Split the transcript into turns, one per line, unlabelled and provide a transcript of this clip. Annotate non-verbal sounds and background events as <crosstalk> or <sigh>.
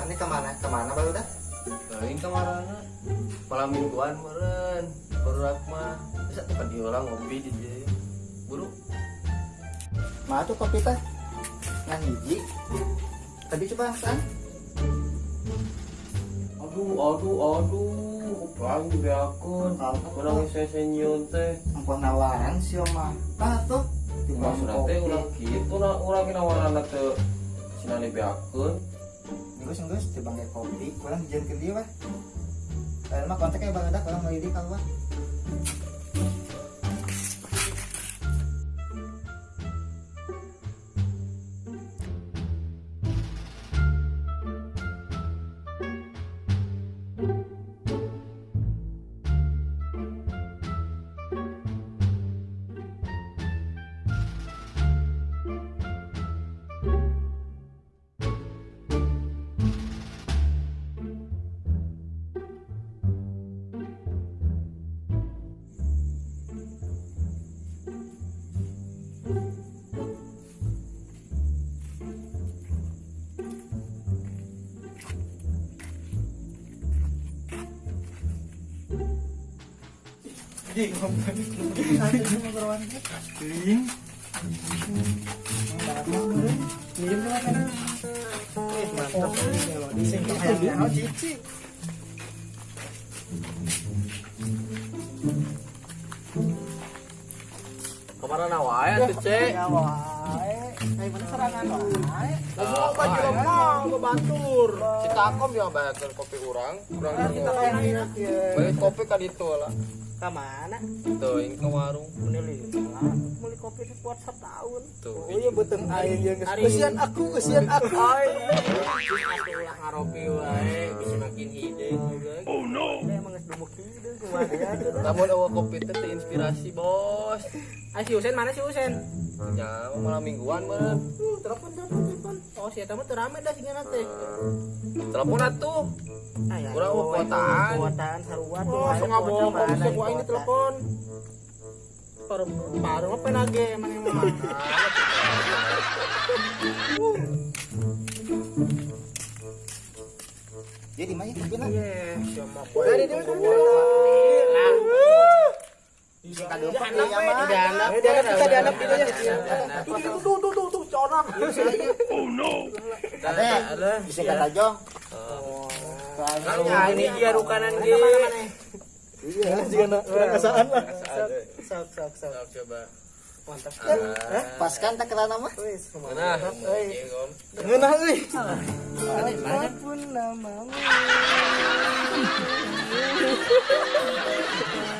Gimana ke mana? Ke mana baru dah?
Lain kemarin malam mingguan meren baru mah bisa tempat orang ngopi di dia buru
Mana tuh kopi teh? Ngan hiji. Tadi coba kan?
aduh aduh aduh bang dibeakun kurang saya senyum teh
Ampun nawaran si Oma. Ah tuh.
maksudnya teh ulah gitu nah orang kena warna teh sinani beakun
Enggus enggus di kopi. Kurang dijen ke dia wah. Lain mah kontaknya bang ada kalau mau di kalau wah.
Ke mana nawaya tuh cek
Apa jelema ngebantur.
kita akom yang bayarkan kopi orang kurang
Kita
kopi kan itu lah
Ke mana?
tuh ke warung
Meneli. Beli kopi itu buat setahun.
tuh
Oh iya beteng air yang kesian aku, kesian aku.
aku ulah ngaropi wae bisa makin hidung
ya.
namun awal kopi itu terinspirasi bos
Ah si Usen mana si Usen?
ya malam mingguan meren
Uh, telepon telepon telepon. Oh si eta mah teu rame dah singana teh.
telepon atuh Kurang
oh,
kuotaan.
Kuotaan sarua tuh.
Oh, so bohong,
mana
bisa gua ini telepon.
Paru paru apa lagi emang yang mah.
Jadi mana kopi lah?
Iya, sama
Dari dia
Kopi
anak,
ya mah.
udah anak.
Dia anak kita dia anak kita ya.
Anak.
Tuh tuh tuh tuh tuh tuh corang.
Ada. Bisa kata jong.
Kalau ini dia rukanan ge.
Iya, juga nak perasaan lah.
Sok sok
coba
Mantap.
Pas kan tak kena nama.
Wis,
Nah, iya, Om.
Ngeunah euy.
apa pun namamu. <laughs>